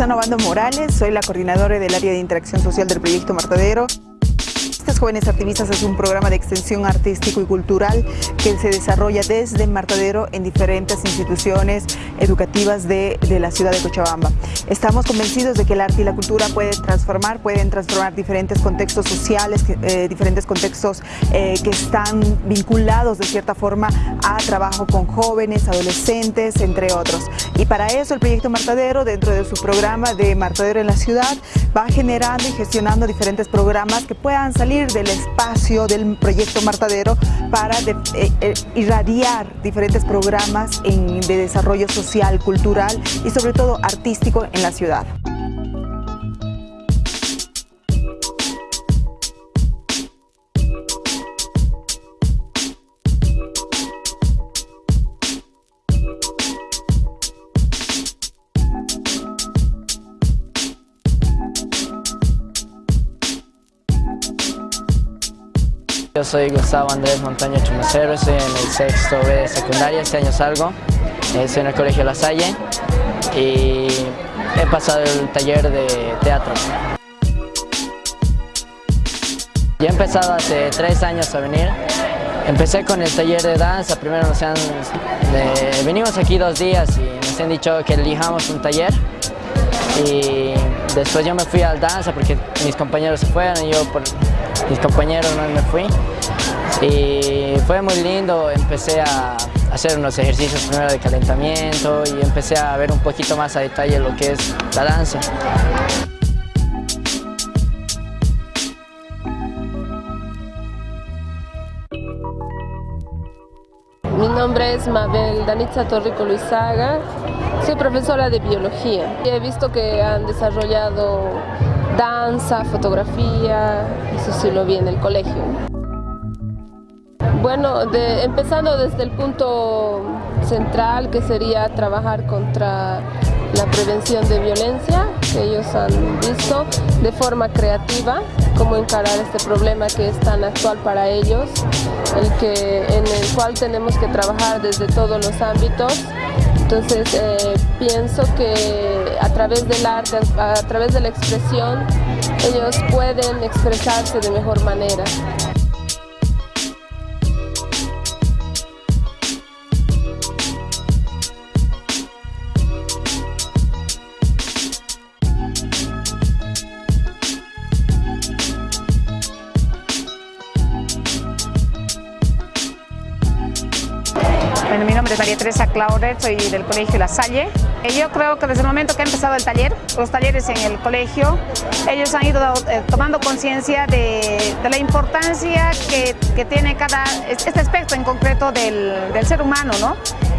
Susana Bando Morales, soy la coordinadora del área de interacción social del proyecto Martadero. Jóvenes Activistas es un programa de extensión artístico y cultural que se desarrolla desde Martadero en diferentes instituciones educativas de, la ciudad de Cochabamba. Estamos convencidos de que el arte y la cultura pueden transformar, pueden transformar diferentes contextos sociales, eh, diferentes contextos eh, que están vinculados de cierta forma a trabajo con jóvenes, adolescentes, entre otros. Y para eso el proyecto Martadero, dentro de su programa de Martadero en la ciudad, va generando y gestionando diferentes programas que puedan salir del espacio del proyecto Martadero para eh, eh, irradiar diferentes programas de desarrollo social, cultural y sobre todo artístico en la ciudad. Yo soy Gustavo Andrés Montaño Chumacero, estoy en el sexto B de secundaria, este año salgo, estoy en el Colegio La Salle y he pasado el taller de teatro. Ya he empezado hace tres años a venir, empecé con el taller de danza, primero nos han, venimos aquí dos días y nos han dicho que elijamos un taller. Y después yo me fui al danza porque mis compañeros se fueron y yo por mis compañeros no me fui y fue muy lindo, empecé a hacer unos ejercicios primero de calentamiento y empecé a ver un poquito más a detalle lo que es la danza. Mi nombre es Mabel Danitza Torrico Luizaga, soy profesora de biología. He visto que han desarrollado danza, fotografía, eso sí lo vi en el colegio. Bueno, empezando desde el punto central que sería trabajar contra la prevención de violencia que ellos han visto de forma creativa, cómo encarar este problema que es tan actual para ellos, el que, en el cual tenemos que trabajar desde todos los ámbitos. Entonces eh, pienso que a través del arte, a través de la expresión, ellos pueden expresarse de mejor manera. María Teresa Claudet, soy del Colegio La Salle. Yo creo que desde el momento que ha empezado el taller, los talleres en el colegio, ellos han ido eh, tomando conciencia de, la importancia que, tiene cada, este aspecto en concreto del, ser humano, ¿no?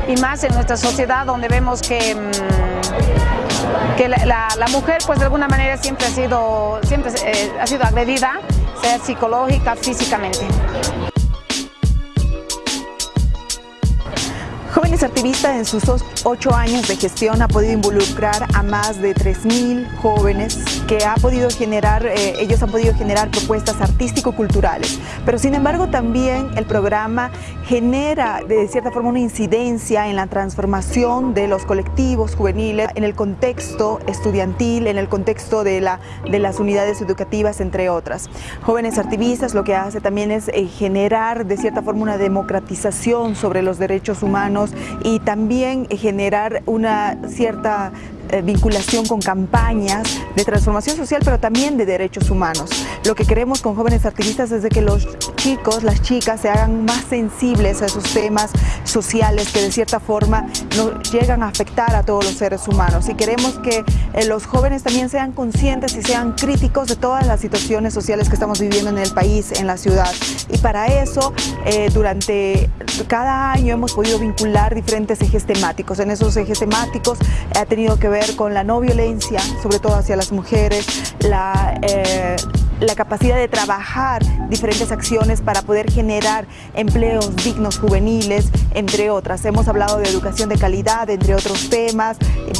Y más en nuestra sociedad donde vemos que, mm, que la, mujer pues de alguna manera siempre ha sido, siempre, eh, ha sido agredida, sea psicológica, físicamente. Jóvenes Activistas en sus ocho años de gestión ha podido involucrar a más de 3.000 jóvenes que ha podido generar, eh, ellos han podido generar propuestas artístico-culturales. Pero sin embargo también el programa genera de cierta forma una incidencia en la transformación de los colectivos juveniles, en el contexto estudiantil, en el contexto de, la, de las unidades educativas, entre otras. Jóvenes Activistas lo que hace también es eh, generar de cierta forma una democratización sobre los derechos humanos y también generar una cierta eh, vinculación con campañas de transformación social, pero también de derechos humanos. Lo que queremos con jóvenes activistas es de que los chicos, las chicas se hagan más sensibles a esos temas sociales que de cierta forma nos llegan a afectar a todos los seres humanos. Y queremos que eh, los jóvenes también sean conscientes y sean críticos de todas las situaciones sociales que estamos viviendo en el país, en la ciudad. Y para eso, eh, durante cada año hemos podido vincular diferentes ejes temáticos. En esos ejes temáticos ha tenido que ver con la no violencia, sobre todo hacia las mujeres, la, eh, la capacidad de trabajar diferentes acciones para poder generar empleos dignos juveniles, entre otras. Hemos hablado de educación de calidad, entre otros temas,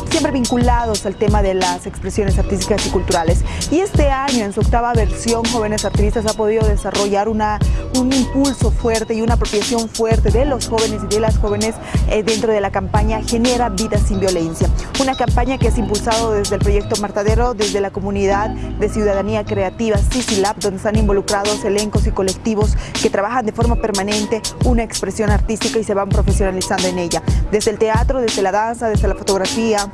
siempre vinculados al tema de las expresiones artísticas y culturales. Y este año, en su octava versión, Jóvenes Activistas ha podido desarrollar una, un impulso fuerte y una apropiación fuerte de los jóvenes y de las jóvenes eh, dentro de la campaña Genera Vida Sin Violencia. Una campaña que es impulsado desde el proyecto Martadero, desde la comunidad de ciudadanía creativa Donde están involucrados elencos y colectivos que trabajan de forma permanente una expresión artística y se van profesionalizando en ella. Desde el teatro, desde la danza, desde la fotografía,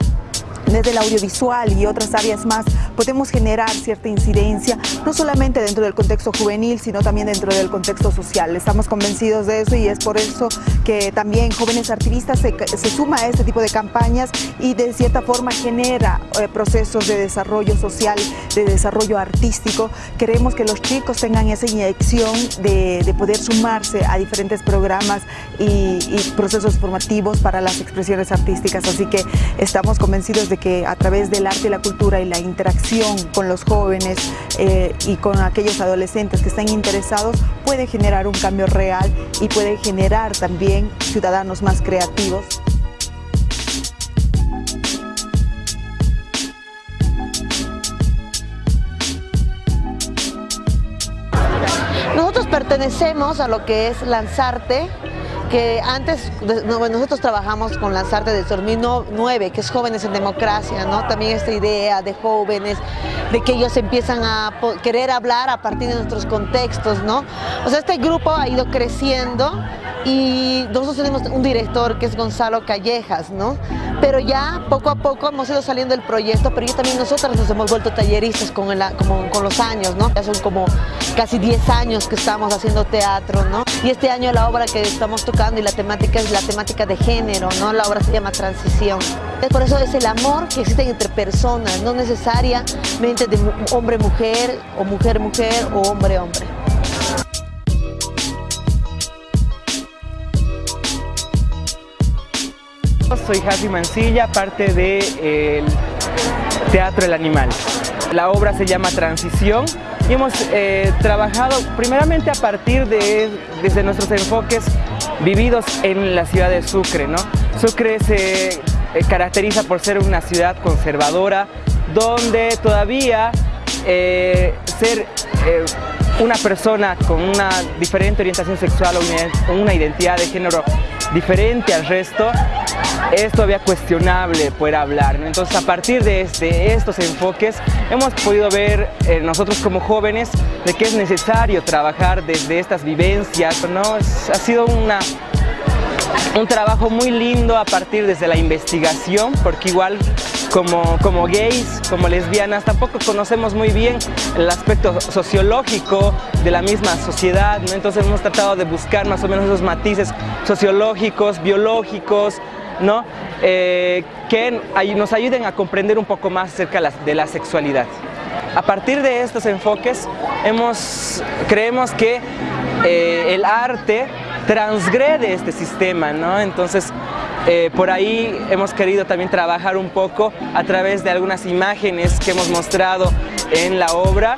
desde el audiovisual y otras áreas más podemos generar cierta incidencia, no solamente dentro del contexto juvenil, sino también dentro del contexto social. Estamos convencidos de eso y es por eso que también Jóvenes Activistas se, suma a este tipo de campañas y de cierta forma genera eh, procesos de desarrollo social, de desarrollo artístico. Queremos que los chicos tengan esa inyección de, poder sumarse a diferentes programas y, y procesos formativos para las expresiones artísticas. Así que estamos convencidos de que a través del arte y la cultura y la interacción con los jóvenes eh, y con aquellos adolescentes que están interesados puede generar un cambio real y puede generar también ciudadanos más creativos. Nosotros pertenecemos a lo que es Lanzarte, que antes nosotros trabajamos con Lanzarte del 2009, que es Jóvenes en Democracia, ¿no? También esta idea de jóvenes, de que ellos empiezan a querer hablar a partir de nuestros contextos, ¿no? O sea, este grupo ha ido creciendo y nosotros tenemos un director que es Gonzalo Callejas, ¿no? Pero ya poco a poco hemos ido saliendo del proyecto, pero ya también nosotros nos hemos vuelto talleristas con, con los años, ¿no? Ya son como casi 10 años que estamos haciendo teatro, ¿no? Y este año la obra que estamos tocando y la temática es la temática de género, ¿no? La obra se llama Transición. Por eso es el amor que existe entre personas, no necesariamente de hombre-mujer o mujer-mujer o hombre-hombre. Soy Javi Mancilla, parte del Teatro El Animal. La obra se llama Transición y hemos eh, trabajado primeramente a partir de desde nuestros enfoques vividos en la ciudad de Sucre. ¿no? Sucre se eh, caracteriza por ser una ciudad conservadora donde todavía eh, ser una persona con una diferente orientación sexual o una identidad de género diferente al resto es todavía cuestionable poder hablar. Entonces a partir de, este, estos enfoques hemos podido ver eh, nosotros como jóvenes de que es necesario trabajar desde estas vivencias. ¿no? ha sido una, un trabajo muy lindo a partir desde la investigación porque igual como, como gays, como lesbianas, tampoco conocemos muy bien el aspecto sociológico de la misma sociedad, entonces hemos tratado de buscar más o menos esos matices sociológicos, biológicos, ¿no? Eh, que nos ayuden a comprender un poco más acerca de la sexualidad. A partir de estos enfoques, creemos que eh, el arte transgrede este sistema, ¿no? Entonces, eh, por ahí hemos querido también trabajar un poco a través de algunas imágenes que hemos mostrado en la obra.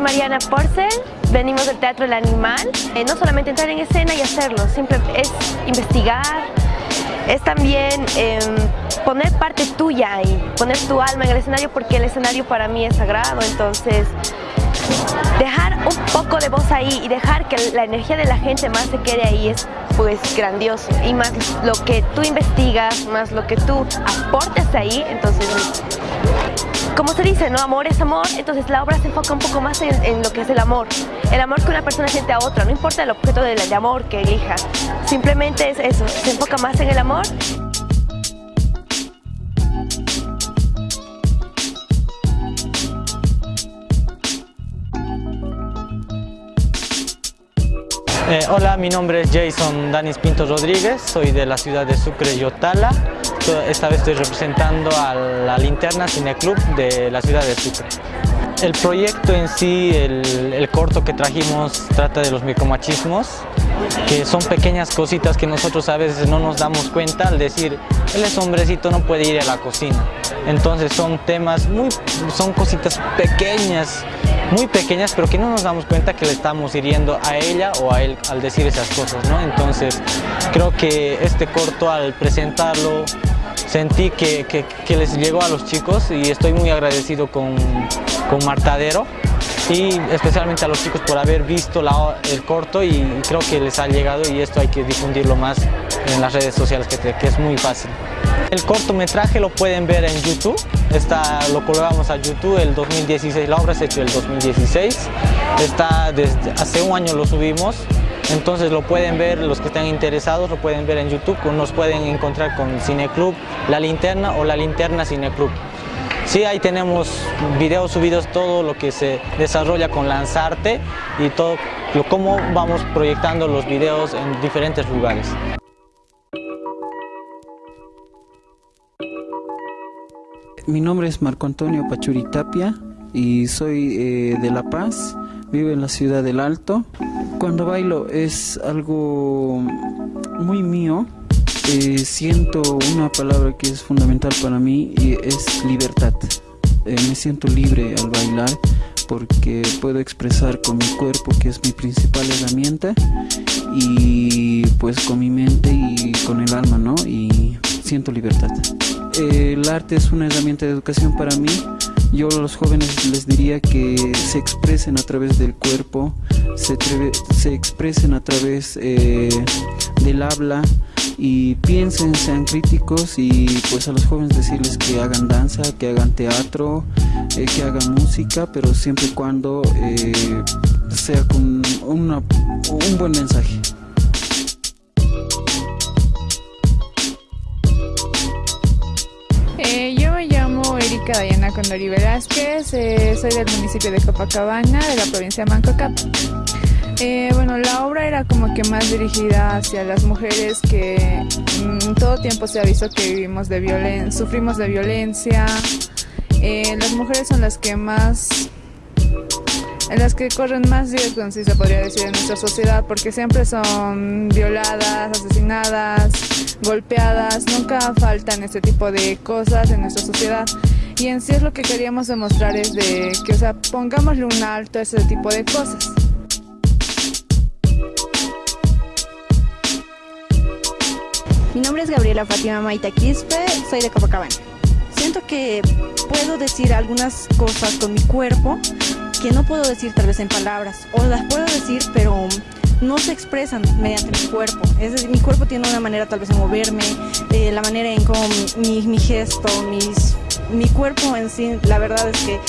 Mariana Porcel, venimos del Teatro El Animal. Eh, no solamente entrar en escena y hacerlo, siempre es investigar, es también em, poner parte tuya ahí, poner tu alma en el escenario porque el escenario para mí es sagrado, entonces dejar un poco de voz ahí y dejar que la energía de la gente más se quede ahí es pues grandioso y más lo que tú investigas, más lo que tú aportes ahí, entonces como se dice, ¿no? Amor es amor, entonces la obra se enfoca un poco más en, lo que es el amor. El amor que una persona siente a otra, no importa el objeto de, amor que elija, simplemente es eso, se enfoca más en el amor Eh, hola, mi nombre es Jason Danis Pinto Rodríguez, soy de la ciudad de Sucre, Yotala. Esta vez estoy representando a la Linterna Cine Club de la ciudad de Sucre. El proyecto en sí, el, corto que trajimos, trata de los micromachismos, que son pequeñas cositas que nosotros a veces no nos damos cuenta al decir, él es hombrecito, no puede ir a la cocina. Entonces son temas muy, son cositas pequeñas muy pequeñas, pero que no nos damos cuenta que le estamos hiriendo a ella o a él al decir esas cosas, ¿no? Entonces, creo que este corto al presentarlo sentí que, que, les llegó a los chicos y estoy muy agradecido con, con Martadero y especialmente a los chicos por haber visto el corto y creo que les ha llegado y esto hay que difundirlo más en las redes sociales que, que es muy fácil. El cortometraje lo pueden ver en YouTube, está, lo colgamos a YouTube el 2016, la obra se hecho el 2016, está hace un año lo subimos, entonces lo pueden ver, los que estén interesados lo pueden ver en YouTube, nos pueden encontrar con Cineclub La Linterna o La Linterna Cineclub. Sí, ahí tenemos videos subidos, todo lo que se desarrolla con Lanzarte y todo cómo vamos proyectando los videos en diferentes lugares. Mi nombre es Marco Antonio Pachuri Tapia y soy eh, de La Paz, vivo en la ciudad del Alto. Cuando bailo es algo muy mío, eh, siento una palabra que es fundamental para mí y es libertad. Eh, me siento libre al bailar porque puedo expresar con mi cuerpo que es mi principal herramienta y pues con mi mente y con el alma, ¿no? Y siento libertad el arte es una herramienta de educación para mí. Yo a los jóvenes les diría que se expresen a través del cuerpo, se, se expresen a través eh, del habla y piensen, sean críticos y pues a los jóvenes decirles que hagan danza, que hagan teatro, eh, que hagan música, pero siempre y cuando eh, sea con un buen mensaje. Diana Condori Velázquez, eh, soy del municipio de Copacabana, de la provincia de Mancocap. Eh, bueno, la obra era como que más dirigida hacia las mujeres que mm, todo tiempo se ha visto que vivimos de violencia, sufrimos de violencia. Eh, las mujeres son las que más en las que corren más riesgos, si se podría decir, en nuestra sociedad, porque siempre son violadas, asesinadas, golpeadas, nunca faltan este tipo de cosas en nuestra sociedad. Y en sí es lo que queríamos demostrar es de que, o sea, pongámosle un alto a ese tipo de cosas. Mi nombre es Gabriela Fátima Maita Quispe, soy de Copacabana. Siento que puedo decir algunas cosas con mi cuerpo que no puedo decir tal vez en palabras, o las puedo decir pero no se expresan mediante mi cuerpo. Es decir, mi cuerpo tiene una manera tal vez de moverme, eh, la manera en cómo mi, mi, gesto, mis, mi cuerpo en sí, la verdad es que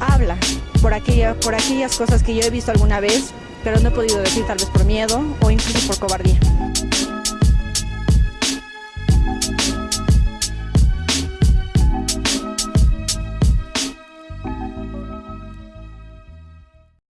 habla por, aquella, por aquellas cosas que yo he visto alguna vez, pero no he podido decir tal vez por miedo o incluso por cobardía.